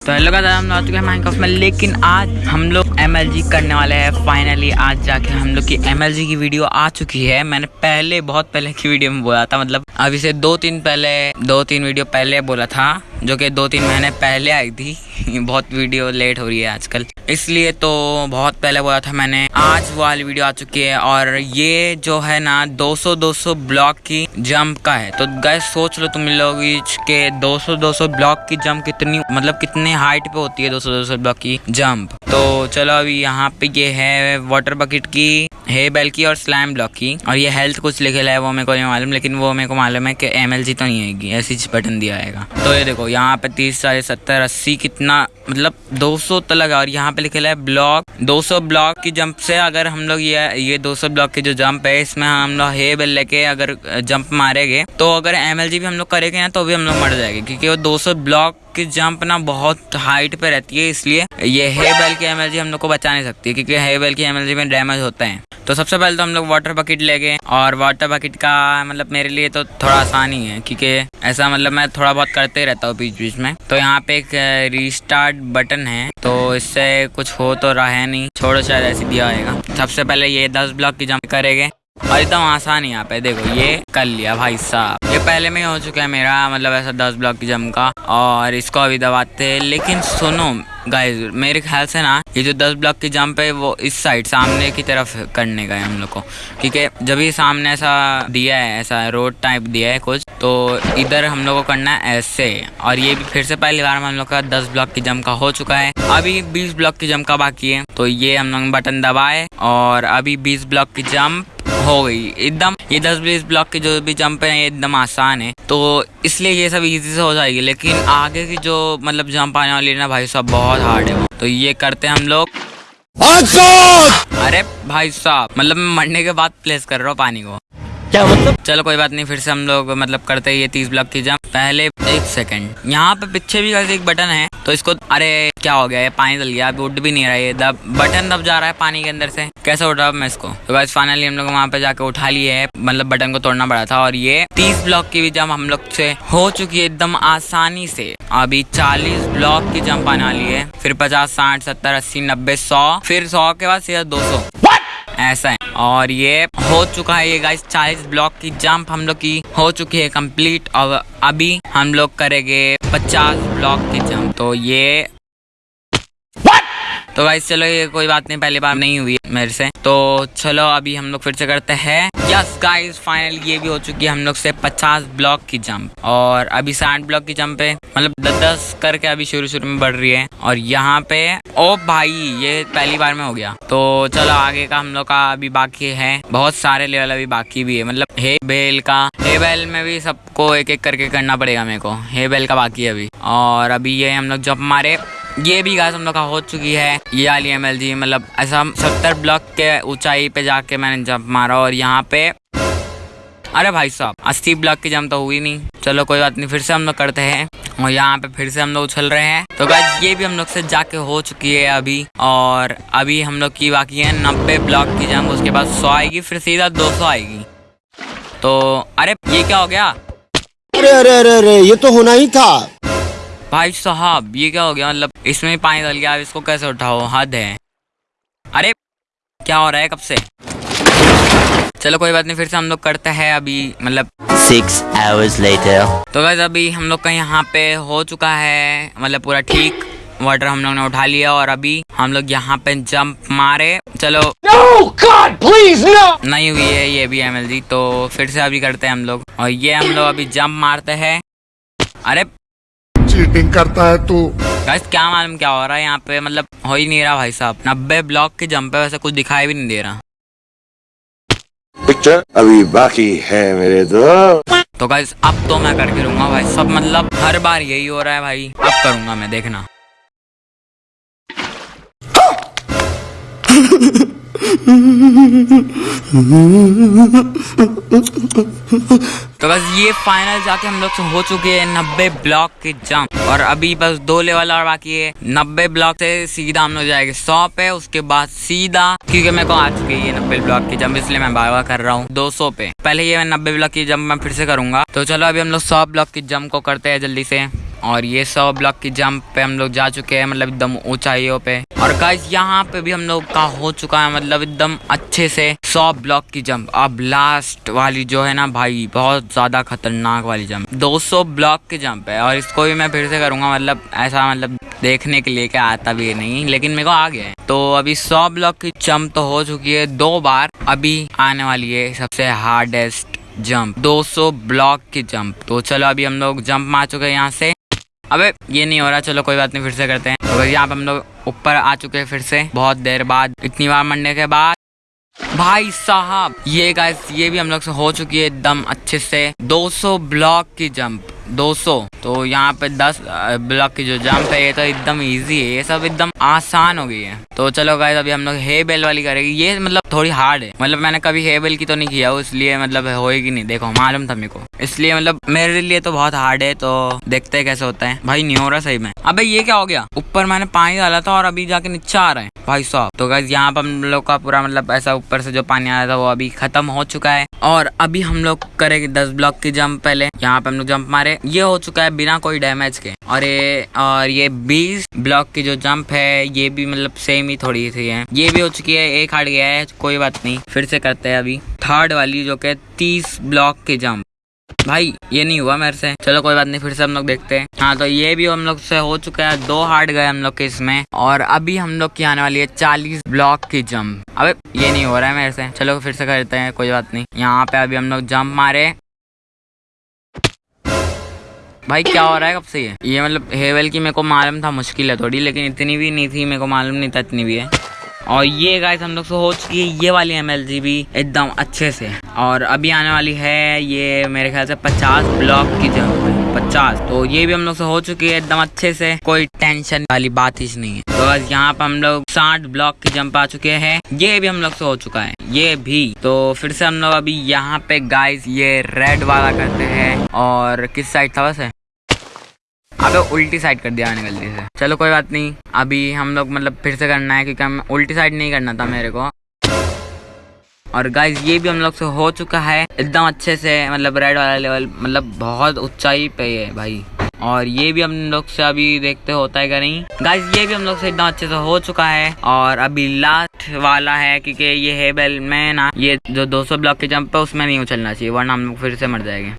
तो हेलो का हम आ हैं माइनक्राफ्ट में, लेकिन आज हम लोग एमएलजी करने वाले हैं फाइनली आज जाके हम लोग की एमएलजी की वीडियो आ चुकी है। मैंने पहले, बहुत पहले की वीडियो में बोला था मतलब अभी से दो तीन पहले, दो तीन वीडियो पहले बोला था। जो कि दो तीन महीने पहले आई थी। बहुत वीडियो लेट हो रही है आजकल। इसलिए तो बहुत पहले बोला था मैंने, आज वो वाली वीडियो आ चुकी है और ये जो है ना 200 200 ब्लॉक की जंप का है। तो गैस सोच लो तुम लोग के 200 200 ब्लॉक की जंप कितनी मतलब कितने हाइट पे होती है 200 200 ब्लॉक की जंप। तो चलो अभी यहाँ पे ये है वाटर बकेट की हे बेल की और स्लैम ब्लॉक की। और ये हेल्थ कुछ लिखे है वो मेरे को नहीं मालूम, लेकिन वो मेरे को मालूम है कि एम तो नहीं आएगी। ऐसी बटन दिया आएगा। तो ये देखो यहाँ पे तीस चालीस, सत्तर, अस्सी कितना मतलब 200 लगा और यहाँ पे लिखे है ब्लॉक 200 ब्लॉक की जंप से अगर हम लोग ये ये 200 ब्लॉक की जो जंप है, इसमें हम लोग हे बेल लेके अगर जंप मारेंगे तो अगर एमएलजी भी हम लोग करेंगे ना तो भी हम लोग मर जाएँगे, क्योंकि वो 200 ब्लॉक की जंप ना बहुत हाइट पे रहती है, इसलिए ये हे बेल की एम हम लोग को बचा नहीं सकती, क्योंकि हे की एम में डैमेज होता है। तो सबसे पहले तो हम लोग वाटर बकेट ले गए, और वाटर बकेट का मतलब मेरे लिए तो थोड़ा आसान ही है क्योंकि ऐसा मतलब मैं थोड़ा बहुत करते ही रहता हूँ बीच बीच में। तो यहाँ पे एक रीस्टार्ट बटन है तो इससे कुछ हो तो रहा है नहीं, छोड़ो शायद ऐसे दिया होगा सबसे पहले ये दस ब्लॉक की जंप करेंगे और एकदम आसान है यहाँ पे। देखो, ये कर लिया भाई साहब। ये पहले में हो चुका है मेरा मतलब ऐसा दस ब्लॉक की जम का। और इसको अभी दबाते हैं। लेकिन सुनो गाइस मेरे ख्याल से ना, ये जो दस ब्लॉक की जंप है, वो इस साइड सामने की तरफ़ करने है हम लोग को। क्योंकि जब ही सामने ऐसा दिया है, ऐसा रोड टाइप दिया है कुछ तो इधर हम लोग को करना है ऐसे। और ये भी फिर से पहली बार में हम लोग का दस ब्लॉक की जंप का हो चुका है। अभी बीस ब्लॉक की जंप का बाकी है। तो ये हम लोग बटन दबाए, और अभी बीस ब्लॉक की जंप हो गई। एकदम ये दस बीस ब्लॉक के जो भी जंप है ये एकदम आसान है। तो इसलिए ये सब इजी से हो जाएगी। लेकिन आगे की जो मतलब जंप आने वाली है ना भाई साहब बहुत हार्ड है। तो ये करते हैं हम लोग। अरे भाई साहब मतलब मैं मरने के बाद प्लेस कर रहा हूँ पानी को। क्या मतलब? चलो कोई बात नहीं, फिर से हम लोग मतलब करते हैं ये तीस ब्लॉक की जंप पहले एक सेकंड यहाँ पे पीछे भी एक बटन है तो इसको अरे, क्या हो गया? ये पानी डल गया, अभी उठ भी नहीं रहा है दब बटन दब जा रहा है पानी के अंदर से। कैसे उठा मैं इसको? तो बस फाइनली हम लोग वहाँ पे जाके उठा लिए है। मतलब बटन को तोड़ना पड़ा था, और ये तीस ब्लॉक की भी जंप हम लोग से हो चुकी है एकदम आसानी से। अभी चालीस ब्लॉक की जंप आने वाली है। फिर पचास, साठ, सत्तर, अस्सी, नब्बे, सौ, फिर सौ के बाद सीधा दो सौ। ऐसा है। और ये हो चुका है ये गाइस चालीस ब्लॉक की जंप हम लोग की हो चुकी है कंप्लीट और अभी हम लोग करेंगे पचास ब्लॉक की जंप तो ये तो गाइस चलो ये कोई बात नहीं, पहली बार नहीं हुई मेरे से। तो चलो, अभी हम लोग फिर से करते हैं। यस गाइस फाइनल ये भी हो चुकी है हम लोग से 50 ब्लॉक की जंप और अभी साठ ब्लॉक की जंप है मतलब दस दस करके अभी शुरू शुरू में बढ़ रही है। और यहाँ पे, ओ भाई, ये पहली बार में हो गया। तो चलो, आगे का हम लोग का अभी बाकी है। बहुत सारे लेवल अभी बाकी भी है। मतलब हे बेल का, हे बेल में भी सबको एक एक करके करना पड़ेगा मेरे को। हे बेल का बाकी है अभी। और अभी ये हम लोग जंप मारे। ये भी गाइस हम लोग का हो चुकी है। ये वाली एम जी मतलब ऐसा सत्तर ब्लॉक के ऊंचाई पे जाके मैंने जंप मारा और यहाँ पे अरे भाई साहब, अस्सी ब्लॉक की जंप तो हुई नहीं। चलो कोई बात नहीं, फिर से हम लोग करते हैं। और यहाँ पे फिर से हम लोग उछल रहे हैं। तो गाइस ये भी हम लोग से जाके हो चुकी है अभी। और अभी हम लोग की बाकी है नब्बे ब्लॉक की जंप उसके बाद सौ आएगी, फिर सीधा दो सौ आएगी। तो अरे, ये क्या हो गया? अरे अरे अरे अरे, ये तो होना ही था। भाई साहब ये क्या हो गया? मतलब इसमें पानी डल गया इसको कैसे उठाओ हद है। अरे क्या हो रहा है कब से? चलो कोई बात नहीं फिर से हम लोग करते हैं अभी मतलब सिक्स आवर्स लेटर तो वैसे अभी हम लोग का यहाँ पे हो चुका है मतलब पूरा ठीक। वाटर हम लोग ने उठा लिया और अभी हम लोग यहाँ पे जंप मारे। चलो। No, God, please, no! नहीं हुई है ये भी एम तो फिर से अभी करते हैं हम लोग। और ये हम लोग अभी जंप मारते हैं। अरे चीटिंग करता है तू। गाइस क्या मालूम क्या हो रहा है यहाँ पे? मतलब हो ही नहीं रहा भाई साहब। नब्बे ब्लॉक की जंप है वैसे कुछ दिखाई भी नहीं दे रहा। पिक्चर अभी बाकी है मेरे दो तो गाइस अब तो मैं करके रहूँगा भाई सब मतलब हर बार यही हो रहा है भाई। अब करूँगा मैं देखना। तो बस ये फाइनल जाके हम लोग से हो चुके हैं नब्बे ब्लॉक के जंप और अभी बस दो लेवल और बाकी है। नब्बे ब्लॉक से सीधा हम लोग जाएँगे। सौ पे उसके बाद सीधा, क्योंकि मेरे को आ चुकी है नब्बे ब्लॉक की जंप इसलिए मैं बार बार कर रहा हूँ। दो सौ पे। पहले ये मैं नब्बे ब्लॉक की जंप मैं फिर से करूँगा। तो चलो अभी हम लोग सौ ब्लॉक की जंप को करते हैं जल्दी से। और ये सौ ब्लॉक की जंप पे हम लोग जा चुके हैं मतलब एकदम ऊंचाइयों पे। और गाइस यहाँ पे भी हम लोग का हो चुका है मतलब एकदम अच्छे से सौ ब्लॉक की जंप। अब लास्ट वाली जो है ना भाई, बहुत ज़्यादा खतरनाक वाली जंप। 200 ब्लॉक की जंप है, और इसको भी मैं फिर से करूँगा मतलब ऐसा मतलब देखने के लिए क्या आता भी नहीं, लेकिन मेरे को आ गया है। तो अभी सौ ब्लॉक की जंप तो हो चुकी है दो बार। अभी आने वाली है सबसे हार्डेस्ट जंप 200 ब्लॉक की जंप। तो चलो अभी हम लोग जंप मार चुके हैं यहाँ से। अबे, ये नहीं हो रहा, चलो कोई बात नहीं, फिर से करते हैं। तो यहाँ पे हम लोग ऊपर आ चुके हैं फिर से, बहुत देर बाद, इतनी बार मरने के बाद। भाई साहब, ये गाइस ये भी हम लोग से हो चुकी है एकदम अच्छे से 200 ब्लॉक की जंप 200 तो यहाँ पे 10 ब्लॉक की जो जंप है, ये तो एकदम इजी है। ये सब एकदम आसान हो गई है। तो चलो गाइस अभी हम लोग हे बेल वाली करेंगे। ये मतलब थोड़ी हार्ड है। मतलब मैंने कभी हे बेल की तो नहीं किया इसलिए मतलब होएगी नहीं। देखो, मालूम था मेरे को। इसलिए मतलब मेरे लिए तो बहुत हार्ड है तो देखते हैं कैसे होता है। भाई, नहीं हो रहा सही में। अबे, ये क्या हो गया? ऊपर मैंने पानी डाला था और अभी जाके नीचे आ रहा है। भाई साहब। तो गाइस यहाँ पर हम लोग का पूरा मतलब ऐसा ऊपर से जो पानी आया था, वो अभी खत्म हो चुका है। और अभी हम लोग करेंगे दस ब्लॉक की जंप पहले। यहाँ पे हम लोग जंप मारे। ये हो चुका है बिना कोई डैमेज के। और ये और ये बीस ब्लॉक की जो जंप है, ये भी मतलब सेम ही थोड़ी सी है। ये भी हो चुकी है, एक हार्ड गया है, कोई बात नहीं। फिर से करते हैं अभी। थर्ड वाली जो कि तीस ब्लॉक की जंप भाई, ये नहीं हुआ मेरे से। चलो कोई बात नहीं, फिर से हम लोग देखते हैं। हाँ तो ये भी हम लोग से हो चुका है, दो हार्ड गए हम लोग के इसमें। और अभी हम लोग की आने वाली है चालीस ब्लॉक की जंप अबे, ये नहीं हो रहा है मेरे से। चलो फिर से करते हैं, कोई बात नहीं। यहाँ पे अभी हम लोग जंप मारे। भाई, क्या हो रहा है कब से ये? ये मतलब हेवल की मेरे को मालूम था, मुश्किल है थोड़ी, लेकिन इतनी भी नहीं थी, मेरे को मालूम नहीं था इतनी भी है। और ये गाइस हम लोग से हो चुकी है ये वाली एमएलजी भी एकदम अच्छे से। और अभी आने वाली है ये मेरे ख्याल से 50 ब्लॉक की जगह पचास। तो ये भी हम लोग से हो चुकी है एकदम अच्छे से, कोई टेंशन वाली बात ही नहीं है। तो बस यहाँ पर हम लोग साठ ब्लॉक की जंप आ चुके हैं। ये भी हम लोग से हो चुका है, ये भी। तो फिर से हम लोग अभी यहाँ पे गाइस ये रेड वाला करते हैं। और किस साइड था वैसे अबे उल्टी साइड कर दिया मैंने गलती से। चलो कोई बात नहीं, अभी हम लोग मतलब फिर से करना है क्योंकि हम उल्टी साइड नहीं करना था मेरे को। और गाइज़ ये भी हम लोग से हो चुका है, एकदम अच्छे से मतलब रेड वाला लेवल मतलब बहुत ऊंचाई पे है भाई। और ये भी हम लोग से अभी देखते होता है क्या नहीं। गाइज़ ये भी हम लोग से एकदम अच्छे से हो चुका है। और अभी लास्ट वाला है क्योंकि ये है बेल में ना ये जो 200 ब्लॉक के जंप है, उसमें नहीं उछलना चाहिए, वरना हम लोग फिर से मर जाएँगे।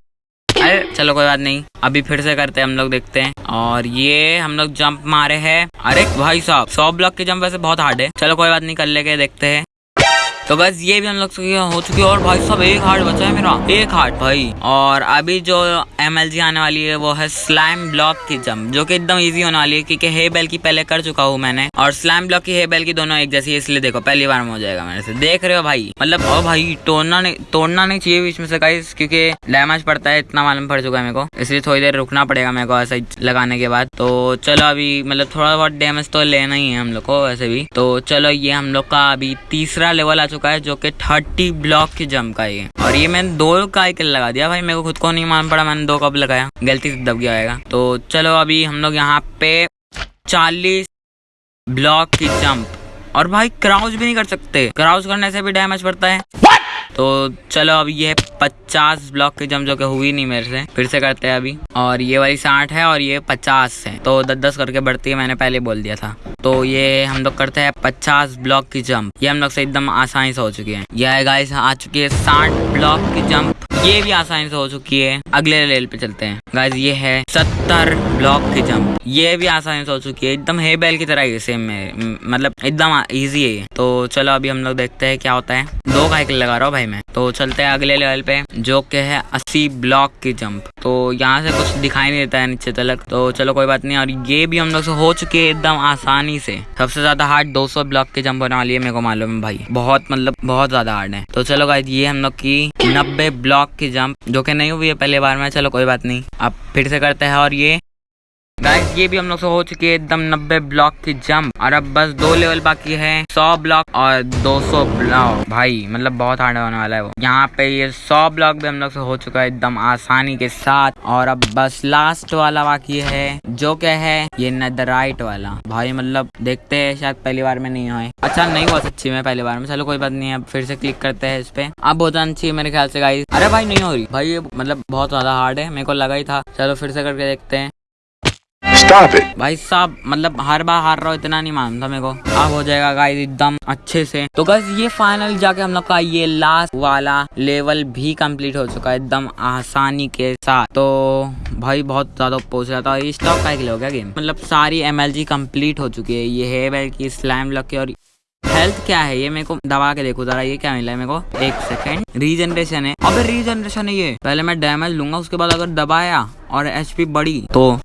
अरे, चलो कोई बात नहीं। अभी फिर से करते हैं, हम लोग देखते हैं। और ये हम लोग जंप मारे हैं। अरे, भाई साहब, सौ ब्लॉक के जंप वैसे बहुत हार्ड है। चलो कोई बात नहीं, कर लेके देखते हैं। तो बस ये भी हम लोग हो चुकी है। और भाई साहब एक हार्ट बचा है मेरा। एक हार्ट भाई। और अभी जो एमएलजी आने वाली है, वो है स्लैम ब्लॉक की जंप जो कि एकदम इजी होने वाली है, क्योंकि हे बेल की पहले कर चुका हूँ मैंने। और स्लैम ब्लॉक की हे बेल की दोनों एक जैसी इसलिए देखो, पहली बार में हो जाएगा मेरे से। देख रहे हो भाई। मतलब ओ भाई, तोड़ना नहीं तोड़ना नहीं चाहिए बीच में से गाइस क्योंकि डैमेज पड़ता है, इतना मालूम पड़ चुका है मेरे को। इसलिए थोड़ी देर रुकना पड़ेगा मेरे को ऐसा लगाने के बाद। तो चलो अभी मतलब थोड़ा बहुत डैमेज तो लेना ही है हम लोग को, वैसे भी। तो चलो, ये हम लोग का अभी तीसरा लेवल आ चुका है जो कि थर्टी ब्लॉक की जंप का ये। और ये मैंने दो का एक लगा दिया भाई, मेरे को खुद को नहीं मान पड़ा, मैंने दो कब लगाया। गलती से दब गया आएगा तो चलो अभी हम लोग यहाँ पे चालीस ब्लॉक की जंप। और भाई क्राउच भी नहीं कर सकते। क्राउच करने से भी डैमेज पड़ता है। तो चलो अब ये पचास ब्लॉक के जम जो कि हुई नहीं मेरे से। फिर से करते हैं अभी। और ये वाली साठ है और ये पचास है। तो दस दस करके बढ़ती है, मैंने पहले बोल दिया था। तो ये हम लोग करते हैं पचास ब्लॉक की जंप ये हम लोग से एकदम आसानी से हो चुकी है। यह गाइस आ चुकी है साठ ब्लॉक की जंप ये भी आसानी से हो चुकी है। अगले लेवल पे चलते हैं। गाइस ये है सत्तर ब्लॉक की जंप ये भी आसानी से हो चुकी है। एकदम हे बैल की तरह ही सेम में मतलब एकदम इजी है तो चलो अभी हम लोग देखते हैं क्या होता है। दो का लगा रहा हूँ भाई मैं। तो चलते हैं अगले लेवल पे, जो के है अस्सी ब्लॉक की जंप तो यहाँ से कुछ दिखाई नहीं देता है नीचे तलक तो चलो कोई बात नहीं। और ये भी हम लोग से हो चुके है एकदम आसानी से। सबसे ज़्यादा हार्ड 200 ब्लॉक की जंप होने वाली है मेरे को मालूम है भाई। बहुत मतलब बहुत ज़्यादा हार्ड है। तो चलो गाइस ये हम लोग की नब्बे ब्लॉक की जंप जो कि नहीं हुई है पहले बार में, चलो कोई बात नहीं। अब फिर से करते हैं और ये गाइस ये भी हम लोग से हो चुकी है एकदम नब्बे ब्लॉक की जंप और अब बस दो लेवल बाकी है। सौ ब्लॉक और दो सौ ब्लॉक भाई मतलब बहुत हार्ड होने वाला है वो। यहाँ पे ये सौ ब्लॉक भी हम लोग से हो चुका है एकदम आसानी के साथ। और अब बस लास्ट वाला बाकी है, जो क्या है, ये नदराइट वाला। भाई मतलब देखते है, शायद पहली बार में नहीं हुआ अच्छा नहीं हुआ सच्ची में पहली बार में। चलो, कोई बात नहीं, अब फिर से क्लिक करते हैं इस पे। अब बहुत अच्छी है मेरे ख्याल से गाइस अरे भाई, नहीं हो रही। भाई, ये मतलब बहुत ज़्यादा हार्ड है, मेरे को लगा ही था। चलो, फिर से करके देखते हैं। भाई साहब मतलब हर बार हार रहा हूँ, इतना नहीं मानता मेरे को। अब हो जाएगा गाइस एकदम अच्छे से। तो गाइस ये फाइनल जाके हम लोग का ये लास्ट वाला लेवल भी कंप्लीट हो चुका है, एकदम आसानी के साथ। तो भाई, बहुत ज़्यादा पोच रहा था ये स्टॉक का हो गया गेम मतलब सारी एम एल कंप्लीट हो चुकी है, ये है बैल की स्लैम लग की, और हेल्थ क्या है? ये मेरे को दबा के देखो जरा, ये क्या मिला है मेरे को? एक सेकंड रीजनरेशन है। अबे रीजनरेशन है ये। पहले मैं डैमेज लूँगा, उसके बाद अगर दबाया और एचपी बढ़ी तो